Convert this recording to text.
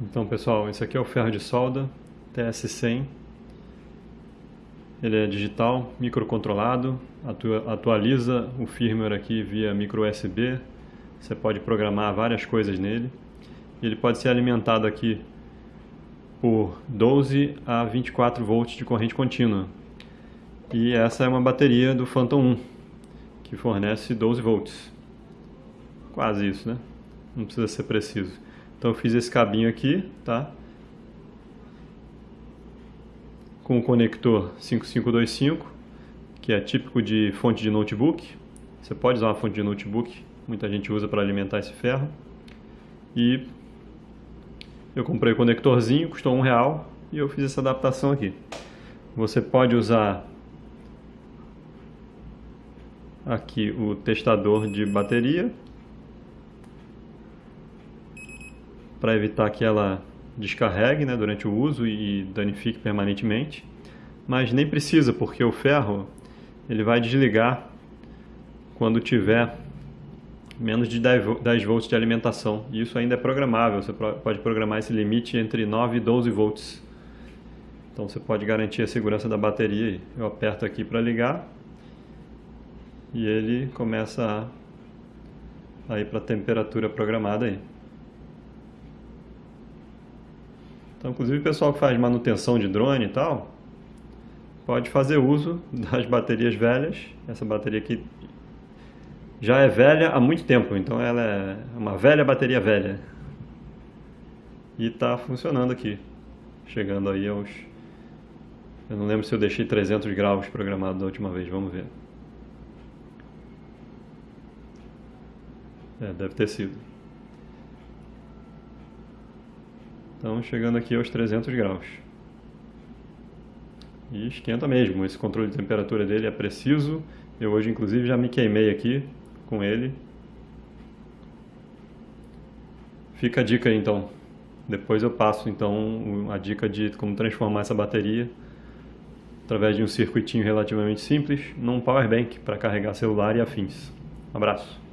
Então pessoal, esse aqui é o ferro de solda TS100 ele é digital, microcontrolado, atualiza o firmware aqui via micro USB você pode programar várias coisas nele. Ele pode ser alimentado aqui por 12 a 24 volts de corrente contínua. E essa é uma bateria do Phantom 1 que fornece 12 volts. Quase isso, né? não precisa ser preciso então eu fiz esse cabinho aqui, tá? Com o conector 5525, que é típico de fonte de notebook. Você pode usar uma fonte de notebook, muita gente usa para alimentar esse ferro. E eu comprei o conectorzinho, custou um real e eu fiz essa adaptação aqui. Você pode usar aqui o testador de bateria para evitar que ela descarregue né, durante o uso e danifique permanentemente. Mas nem precisa, porque o ferro ele vai desligar quando tiver menos de 10 volts de alimentação. E isso ainda é programável, você pode programar esse limite entre 9 e 12 volts. Então você pode garantir a segurança da bateria. Eu aperto aqui para ligar e ele começa a ir para a temperatura programada aí. Então, inclusive o pessoal que faz manutenção de drone e tal, pode fazer uso das baterias velhas. Essa bateria aqui já é velha há muito tempo, então ela é uma velha bateria velha. E está funcionando aqui, chegando aí aos... Eu não lembro se eu deixei 300 graus programado da última vez, vamos ver. É, deve ter sido. Então chegando aqui aos 300 graus. E esquenta mesmo, esse controle de temperatura dele é preciso. Eu hoje inclusive já me queimei aqui com ele. Fica a dica aí então. Depois eu passo então a dica de como transformar essa bateria através de um circuitinho relativamente simples num power bank para carregar celular e afins. Um abraço.